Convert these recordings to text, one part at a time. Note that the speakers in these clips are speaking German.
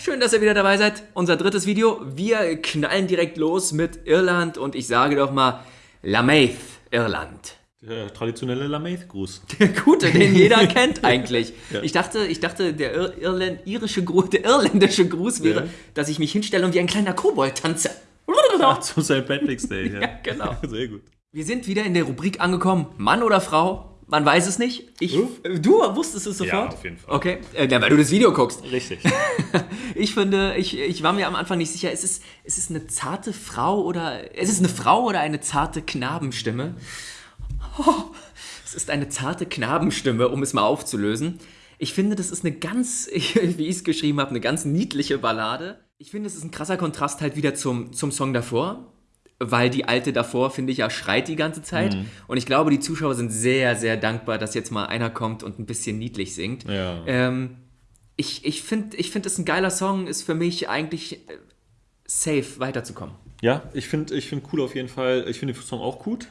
schön, dass ihr wieder dabei seid. Unser drittes Video. Wir knallen direkt los mit Irland und ich sage doch mal Lamaith, Irland. Der traditionelle Lamaith-Gruß. Der gute, den jeder kennt eigentlich. Ja. Ich dachte, ich dachte der, Ir Irland, irische Gruß, der irländische Gruß wäre, ja. dass ich mich hinstelle und wie ein kleiner Kobold tanze. Ach, zu St. Patrick's Day, ja. ja. genau. Sehr gut. Wir sind wieder in der Rubrik angekommen, Mann oder Frau. Man weiß es nicht. Ich, hm? Du wusstest es sofort? Ja, auf jeden Fall. Okay, äh, weil du das Video guckst. Richtig. ich finde, ich, ich war mir am Anfang nicht sicher, ist es, ist es eine zarte Frau oder, ist es eine Frau oder eine zarte Knabenstimme? Oh, es ist eine zarte Knabenstimme, um es mal aufzulösen. Ich finde, das ist eine ganz, wie ich es geschrieben habe, eine ganz niedliche Ballade. Ich finde, es ist ein krasser Kontrast halt wieder zum, zum Song davor weil die alte davor, finde ich, ja schreit die ganze Zeit. Mhm. Und ich glaube, die Zuschauer sind sehr, sehr dankbar, dass jetzt mal einer kommt und ein bisschen niedlich singt. Ja. Ähm, ich ich finde, ich find, es ein geiler Song, ist für mich eigentlich äh, safe weiterzukommen. Ja, ich finde ich find cool auf jeden Fall. Ich finde den Song auch gut.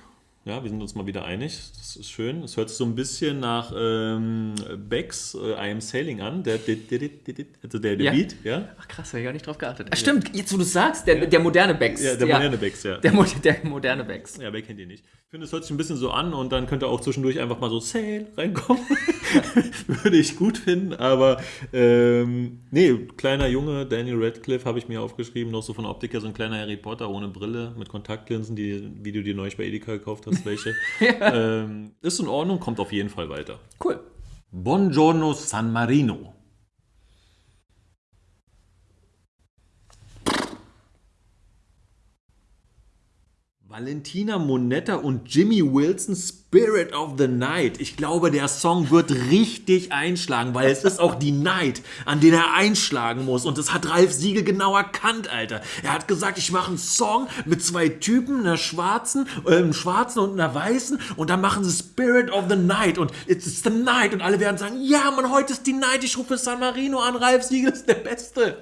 Ja, wir sind uns mal wieder einig. Das ist schön. Es hört sich so ein bisschen nach ähm, Becks äh, I Am Sailing an. Der, der, der, also der, der ja. Beat, ja. Ach krass, habe ich gar nicht drauf geachtet. Ach, stimmt, jetzt wo du sagst, der, ja. der moderne Becks. Ja, der moderne Becks, ja. Der, der moderne Becks. Ja, wer kennt ihr nicht? Ich finde, es hört sich ein bisschen so an und dann könnte auch zwischendurch einfach mal so Sail reinkommen. Würde ich gut finden, aber ähm, nee, kleiner Junge, Daniel Radcliffe habe ich mir aufgeschrieben, noch so von Optiker, so ein kleiner Harry Potter ohne Brille, mit Kontaktlinsen, die, wie du dir neulich bei Edeka gekauft hast, welche. ja. ähm, ist in Ordnung, kommt auf jeden Fall weiter. Cool. Buongiorno San Marino. Valentina Monetta und Jimmy Wilson Spirit of the Night. Ich glaube, der Song wird richtig einschlagen, weil es ist auch die Night, an den er einschlagen muss. Und das hat Ralf Siegel genau erkannt, Alter. Er hat gesagt, ich mache einen Song mit zwei Typen, einer schwarzen, einem schwarzen und einer weißen. Und dann machen sie Spirit of the Night. Und it's the Night. Und alle werden sagen, ja, man, heute ist die Night. Ich rufe San Marino an. Ralf Siegel ist der Beste.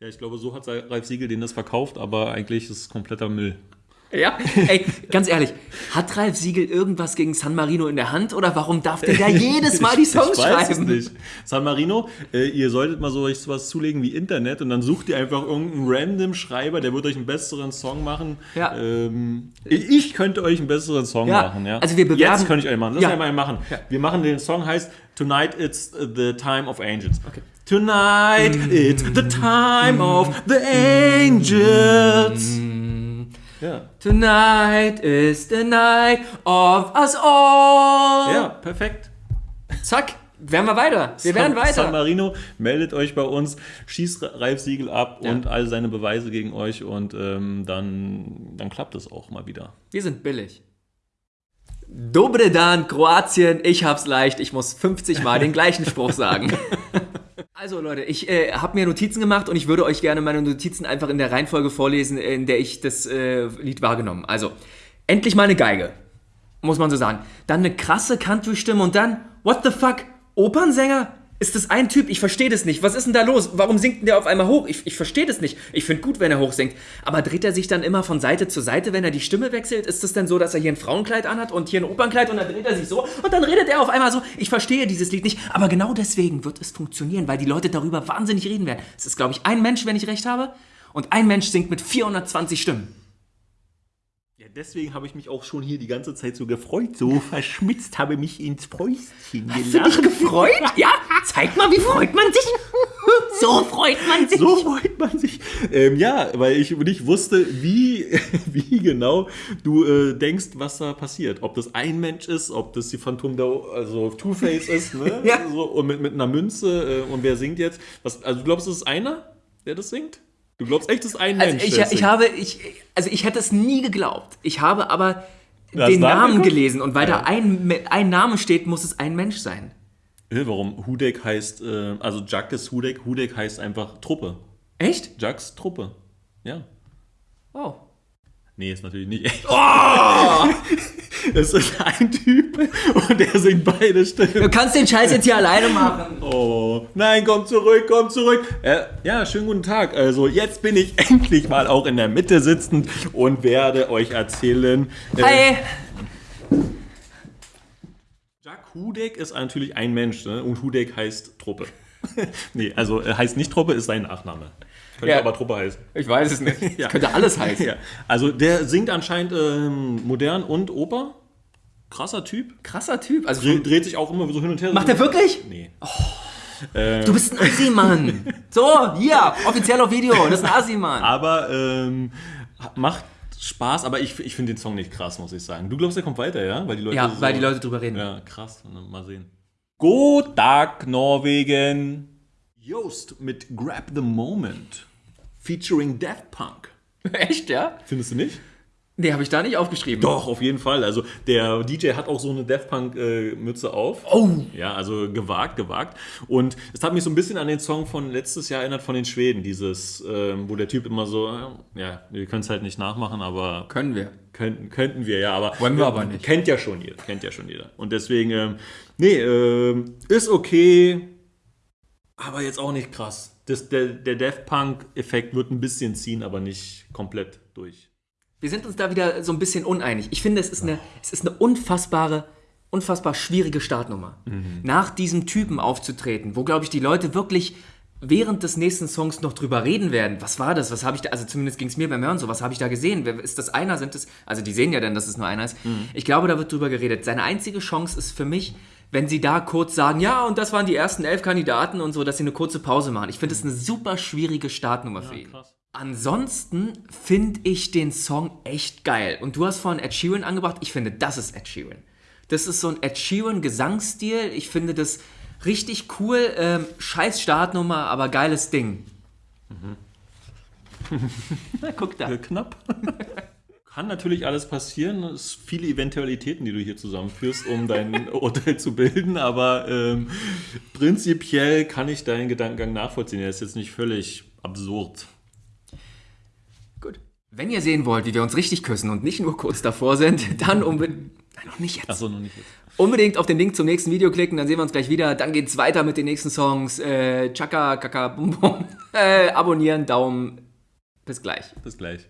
Ja, ich glaube, so hat Ralf Siegel den das verkauft, aber eigentlich ist es kompletter Müll. Ja, ey, ganz ehrlich, hat Ralf Siegel irgendwas gegen San Marino in der Hand oder warum darf der da jedes Mal die Songs ich, ich schreiben? Weiß es nicht. San Marino, äh, ihr solltet mal so euch sowas zulegen wie Internet und dann sucht ihr einfach irgendeinen random Schreiber, der wird euch einen besseren Song machen. Ja. Ähm, ich könnte euch einen besseren Song ja. machen, ja. Also wir bewerben. Jetzt könnte ich euch machen. Lass ja. mal machen. Ja. Wir machen den Song heißt Tonight It's the Time of Angels. Okay. Tonight it's the time of the angels. Ja. Tonight is the night of us all. Ja, perfekt. Zack, werden wir weiter. Wir werden weiter. San Marino meldet euch bei uns, schießt Ralf Siegel ab ja. und all seine Beweise gegen euch und ähm, dann, dann klappt es auch mal wieder. Wir sind billig. Dobre dan, Kroatien, ich hab's leicht, ich muss 50 Mal den gleichen Spruch sagen. Also Leute, ich äh, habe mir Notizen gemacht und ich würde euch gerne meine Notizen einfach in der Reihenfolge vorlesen, in der ich das äh, Lied wahrgenommen. Also, endlich mal eine Geige, muss man so sagen. Dann eine krasse Country-Stimme und dann, what the fuck, Opernsänger? Ist das ein Typ? Ich verstehe das nicht. Was ist denn da los? Warum singt denn der auf einmal hoch? Ich, ich verstehe das nicht. Ich finde gut, wenn er hoch singt. Aber dreht er sich dann immer von Seite zu Seite, wenn er die Stimme wechselt? Ist es denn so, dass er hier ein Frauenkleid anhat und hier ein Opernkleid und dann dreht er sich so und dann redet er auf einmal so? Ich verstehe dieses Lied nicht. Aber genau deswegen wird es funktionieren, weil die Leute darüber wahnsinnig reden werden. Es ist, glaube ich, ein Mensch, wenn ich recht habe. Und ein Mensch singt mit 420 Stimmen deswegen habe ich mich auch schon hier die ganze Zeit so gefreut, so verschmitzt, habe mich ins Fäustchen Hast du dich gefreut? Ja, zeig mal, wie freut man sich. So freut man sich. So freut man sich. Ähm, ja, weil ich nicht wusste, wie, wie genau du äh, denkst, was da passiert. Ob das ein Mensch ist, ob das die Phantom der, also Two-Face ist, ne? ja. So, und mit, mit einer Münze. Äh, und wer singt jetzt? Was, also du glaubst, es ist einer, der das singt? Du glaubst echt, ist ein also Mensch? Ich, ich, habe, ich, also ich hätte es nie geglaubt. Ich habe aber den Namen geguckt? gelesen und weil ja. da ein, ein Name steht, muss es ein Mensch sein. Warum? Hudek heißt, äh, also Jack ist Hudek, Hudek heißt einfach Truppe. Echt? Jacks Truppe. Ja. Oh. Nee, ist natürlich nicht echt. Oh! Es ist ein Typ und der singt beide Stimmen. Du kannst den Scheiß jetzt hier alleine machen. Oh, nein, komm zurück, komm zurück. Äh, ja, schönen guten Tag. Also, jetzt bin ich endlich mal auch in der Mitte sitzend und werde euch erzählen. Äh, Hi! Jack Hudek ist natürlich ein Mensch ne? und Hudek heißt Truppe. nee, also äh, heißt nicht Truppe, ist sein Nachname. Könnte Ja. aber Truppe heißen. Ich weiß es nicht. Ja. Könnte alles heißen. Ja. Also der singt anscheinend ähm, modern und Oper. Krasser Typ. Krasser Typ. Also Dre dreht sich auch immer so hin und her. Macht er wirklich? Nee. Du bist ein Assi-Mann. So, hier, offiziell auf Video. Das ist ein Assi-Mann. Aber ähm, macht Spaß, aber ich, ich finde den Song nicht krass, muss ich sagen. Du glaubst, der kommt weiter, ja? Weil die Leute Ja, so, weil die Leute drüber reden. Ja, krass. Mal sehen. Guten Tag, Norwegen. Joost mit Grab the Moment. Featuring Daft Punk. Echt, ja? Findest du nicht? Nee, habe ich da nicht aufgeschrieben. Doch, auf jeden Fall. Also der DJ hat auch so eine Daft Punk äh, Mütze auf. Oh. Ja, also gewagt, gewagt. Und es hat mich so ein bisschen an den Song von letztes Jahr erinnert von den Schweden. Dieses, ähm, wo der Typ immer so, äh, ja, wir können es halt nicht nachmachen, aber Können wir. könnten, könnten wir ja. Aber Wollen wir aber nicht. Kennt ja schon jeder, kennt ja schon jeder. Und deswegen, ähm, nee, ähm, ist okay, aber jetzt auch nicht krass. Das, der, der Daft Punk-Effekt wird ein bisschen ziehen, aber nicht komplett durch. Wir sind uns da wieder so ein bisschen uneinig. Ich finde, es ist eine, es ist eine unfassbare, unfassbar schwierige Startnummer. Nach diesem Typen aufzutreten, wo, glaube ich, die Leute wirklich während des nächsten Songs noch drüber reden werden. Was war das? Was habe ich da, also zumindest ging es mir beim Hören so, was habe ich da gesehen? Wer, ist das einer? Sind es, also die sehen ja dann, dass es nur einer ist. Ich glaube, da wird drüber geredet. Seine einzige Chance ist für mich, wenn sie da kurz sagen, ja, und das waren die ersten elf Kandidaten und so, dass sie eine kurze Pause machen. Ich finde das eine super schwierige Startnummer für ihn. krass. Ansonsten finde ich den Song echt geil. Und du hast vorhin Ed Sheeran angebracht. Ich finde, das ist Ed Sheeran. Das ist so ein Ed Sheeran Gesangsstil. Ich finde das richtig cool. Ähm, scheiß Startnummer, aber geiles Ding. Na, guck da. Knapp. Kann natürlich alles passieren. Es sind viele Eventualitäten, die du hier zusammenführst, um dein Urteil zu bilden. Aber ähm, prinzipiell kann ich deinen Gedankengang nachvollziehen. Er ist jetzt nicht völlig absurd. Gut. Wenn ihr sehen wollt, wie wir uns richtig küssen und nicht nur kurz davor sind, dann unbedingt. Nein, noch nicht jetzt. Achso, noch nicht jetzt. Unbedingt auf den Link zum nächsten Video klicken, dann sehen wir uns gleich wieder. Dann geht's weiter mit den nächsten Songs. Äh, Chaka, Kaka, Bum Bum. Äh, abonnieren, Daumen. Bis gleich. Bis gleich.